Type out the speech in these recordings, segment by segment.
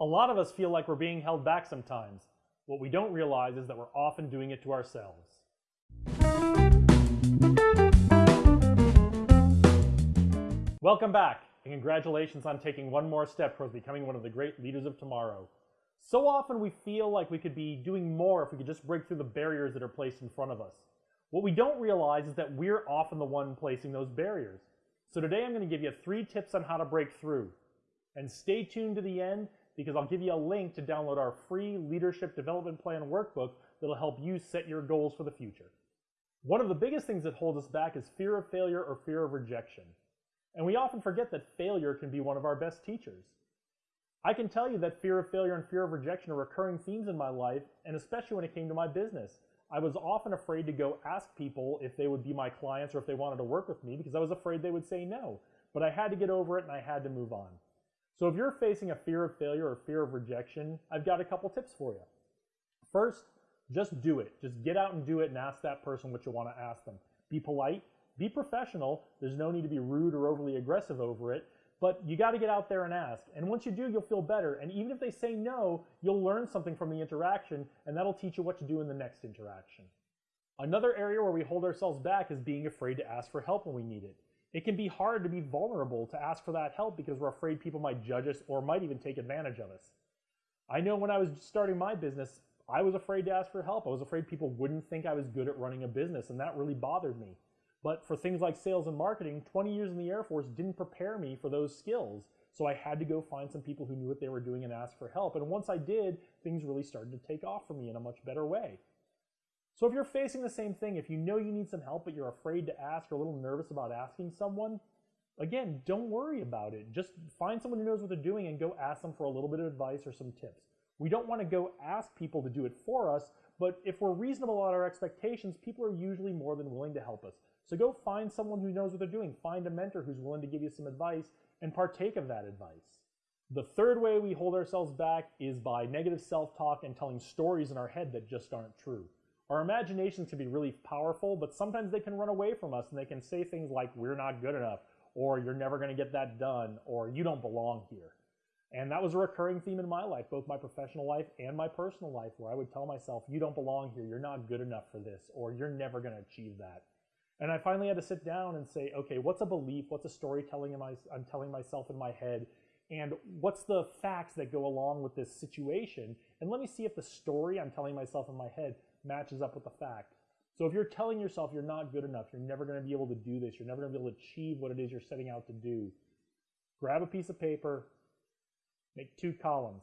A lot of us feel like we're being held back sometimes. What we don't realize is that we're often doing it to ourselves. Welcome back, and congratulations on taking one more step towards becoming one of the great leaders of tomorrow. So often we feel like we could be doing more if we could just break through the barriers that are placed in front of us. What we don't realize is that we're often the one placing those barriers. So today I'm going to give you three tips on how to break through. And stay tuned to the end because I'll give you a link to download our free Leadership Development Plan workbook that'll help you set your goals for the future. One of the biggest things that holds us back is fear of failure or fear of rejection. And we often forget that failure can be one of our best teachers. I can tell you that fear of failure and fear of rejection are recurring themes in my life, and especially when it came to my business. I was often afraid to go ask people if they would be my clients or if they wanted to work with me because I was afraid they would say no. But I had to get over it and I had to move on. So if you're facing a fear of failure or fear of rejection, I've got a couple tips for you. First, just do it. Just get out and do it and ask that person what you want to ask them. Be polite, be professional. There's no need to be rude or overly aggressive over it, but you got to get out there and ask. And once you do, you'll feel better. And even if they say no, you'll learn something from the interaction, and that'll teach you what to do in the next interaction. Another area where we hold ourselves back is being afraid to ask for help when we need it. It can be hard to be vulnerable to ask for that help because we're afraid people might judge us or might even take advantage of us. I know when I was starting my business, I was afraid to ask for help. I was afraid people wouldn't think I was good at running a business, and that really bothered me. But for things like sales and marketing, 20 years in the Air Force didn't prepare me for those skills. So I had to go find some people who knew what they were doing and ask for help. And once I did, things really started to take off for me in a much better way. So if you're facing the same thing, if you know you need some help, but you're afraid to ask or a little nervous about asking someone, again, don't worry about it. Just find someone who knows what they're doing and go ask them for a little bit of advice or some tips. We don't want to go ask people to do it for us, but if we're reasonable about our expectations, people are usually more than willing to help us. So go find someone who knows what they're doing. Find a mentor who's willing to give you some advice and partake of that advice. The third way we hold ourselves back is by negative self-talk and telling stories in our head that just aren't true. Our imaginations can be really powerful, but sometimes they can run away from us and they can say things like, we're not good enough, or you're never going to get that done, or you don't belong here. And that was a recurring theme in my life, both my professional life and my personal life, where I would tell myself, you don't belong here, you're not good enough for this, or you're never going to achieve that. And I finally had to sit down and say, okay, what's a belief? What's a storytelling I'm telling myself in my head? And what's the facts that go along with this situation? And let me see if the story I'm telling myself in my head matches up with the fact. So if you're telling yourself you're not good enough, you're never going to be able to do this, you're never going to be able to achieve what it is you're setting out to do, grab a piece of paper, make two columns.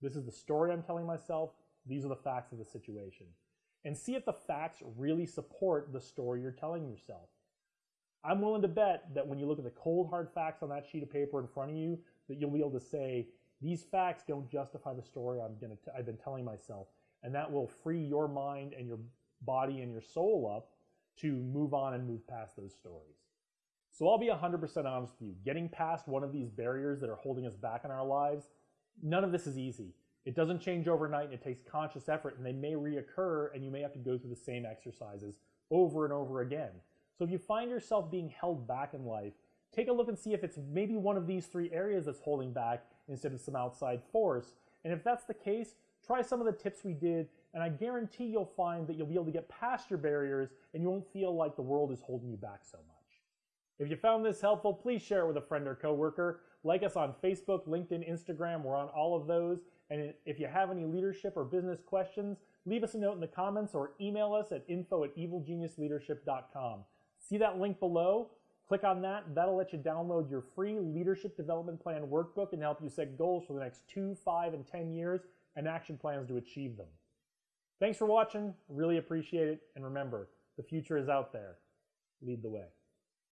This is the story I'm telling myself. These are the facts of the situation. And see if the facts really support the story you're telling yourself. I'm willing to bet that when you look at the cold hard facts on that sheet of paper in front of you, that you'll be able to say, these facts don't justify the story I'm gonna t- I've been telling myself and that will free your mind and your body and your soul up to move on and move past those stories. So I'll be 100% honest with you. Getting past one of these barriers that are holding us back in our lives, none of this is easy. It doesn't change overnight and it takes conscious effort and they may reoccur and you may have to go through the same exercises over and over again. So if you find yourself being held back in life, take a look and see if it's maybe one of these three areas that's holding back instead of some outside force. And if that's the case, Try some of the tips we did, and I guarantee you'll find that you'll be able to get past your barriers and you won't feel like the world is holding you back so much. If you found this helpful, please share it with a friend or coworker. Like us on Facebook, LinkedIn, Instagram. We're on all of those. And if you have any leadership or business questions, leave us a note in the comments or email us at info at evilgeniusleadership.com. See that link below? Click on that. That'll let you download your free leadership development plan workbook and help you set goals for the next two, five, and 10 years and action plans to achieve them. Thanks for watching. Really appreciate it. And remember, the future is out there. Lead the way.